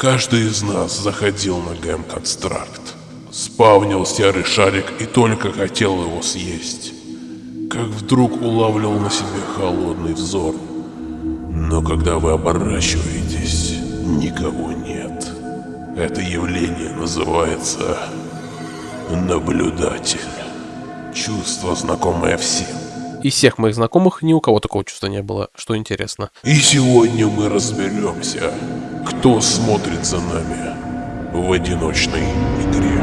Каждый из нас заходил на ГМ-констракт. Спавнил серый шарик и только хотел его съесть. Как вдруг улавливал на себе холодный взор. Но когда вы оборачиваетесь, никого нет. Это явление называется наблюдатель. Чувство, знакомое всем. Из всех моих знакомых ни у кого такого чувства не было, что интересно. И сегодня мы разберемся, кто смотрит за нами в одиночной игре.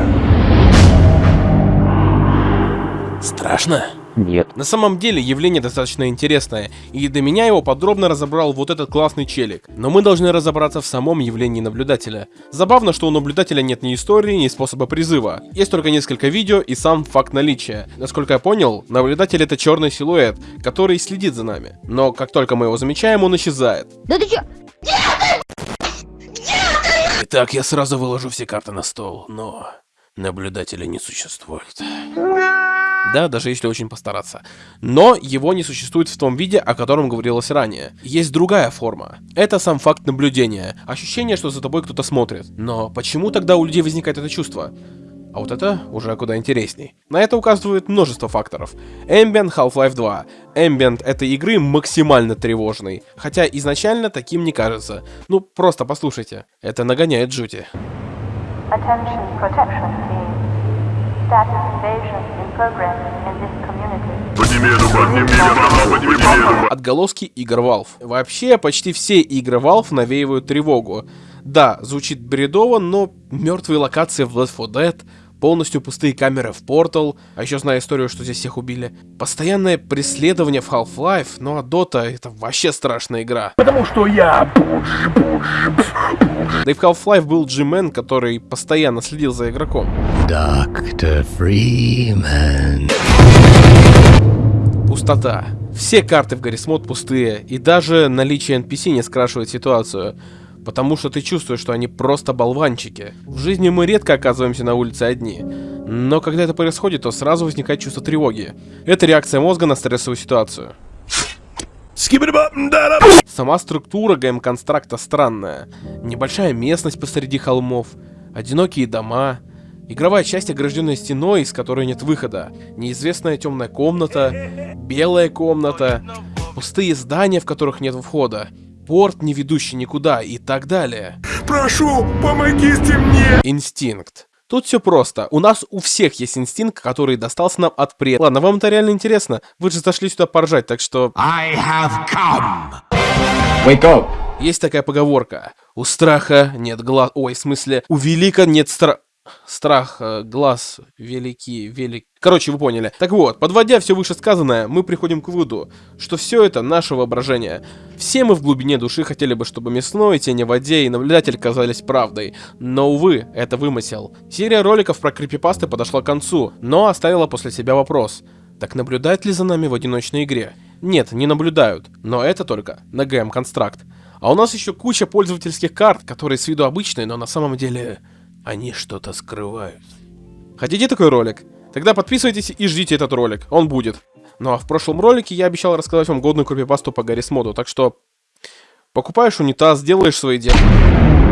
Страшно? Нет. На самом деле явление достаточно интересное, и до меня его подробно разобрал вот этот классный челик. Но мы должны разобраться в самом явлении наблюдателя. Забавно, что у наблюдателя нет ни истории, ни способа призыва. Есть только несколько видео и сам факт наличия. Насколько я понял, наблюдатель это черный силуэт, который следит за нами. Но как только мы его замечаем, он исчезает. Да ты чё? Итак, я сразу выложу все карты на стол, но наблюдателя не существует. Да, даже если очень постараться. Но его не существует в том виде, о котором говорилось ранее. Есть другая форма. Это сам факт наблюдения. Ощущение, что за тобой кто-то смотрит. Но почему тогда у людей возникает это чувство? А вот это уже куда интересней. На это указывает множество факторов. Ambient Half-Life 2. Ambient этой игры максимально тревожный. Хотя изначально таким не кажется. Ну, просто послушайте. Это нагоняет жути. Отголоски игр Valve. Вообще, почти все игры Valve навеивают тревогу. Да, звучит бредово, но мертвые локации в Left 4 Dead, полностью пустые камеры в Portal, а еще знаю историю, что здесь всех убили. Постоянное преследование в Half-Life, ну а Dota это вообще страшная игра. Потому что я Да и в Half-Life был G-Man, который постоянно следил за игроком. Dr. Freeman. Пустота. Все карты в Гаррисмод пустые, и даже наличие NPC не скрашивает ситуацию. Потому что ты чувствуешь, что они просто болванчики. В жизни мы редко оказываемся на улице одни. Но когда это происходит, то сразу возникает чувство тревоги. Это реакция мозга на стрессовую ситуацию. Сама структура ГМ-констракта странная. Небольшая местность посреди холмов, одинокие дома, игровая часть, огражденная стеной, из которой нет выхода, неизвестная темная комната, белая комната, пустые здания, в которых нет входа, порт, не ведущий никуда и так далее. Прошу, помогите мне! Инстинкт. Тут все просто. У нас у всех есть инстинкт, который достался нам от предков. Ладно, вам это реально интересно. Вы же зашли сюда поржать, так что... I have come. Wake up! Есть такая поговорка. У страха нет глаз... Ой, в смысле, у велика нет стра... Страх, э, глаз, велики, велик... Короче, вы поняли. Так вот, подводя все вышесказанное, мы приходим к выводу, что все это наше воображение. Все мы в глубине души хотели бы, чтобы мясной, тени в воде и наблюдатель казались правдой. Но, увы, это вымысел. Серия роликов про крипипасты подошла к концу, но оставила после себя вопрос. Так наблюдают ли за нами в одиночной игре? Нет, не наблюдают, но это только на ГМ Констракт. А у нас еще куча пользовательских карт, которые с виду обычные, но на самом деле они что-то скрывают. Хотите такой ролик? Тогда подписывайтесь и ждите этот ролик, он будет. Ну а в прошлом ролике я обещал рассказать вам годную крипипасту по Гаррис моду, так что покупаешь унитаз, делаешь свои дела.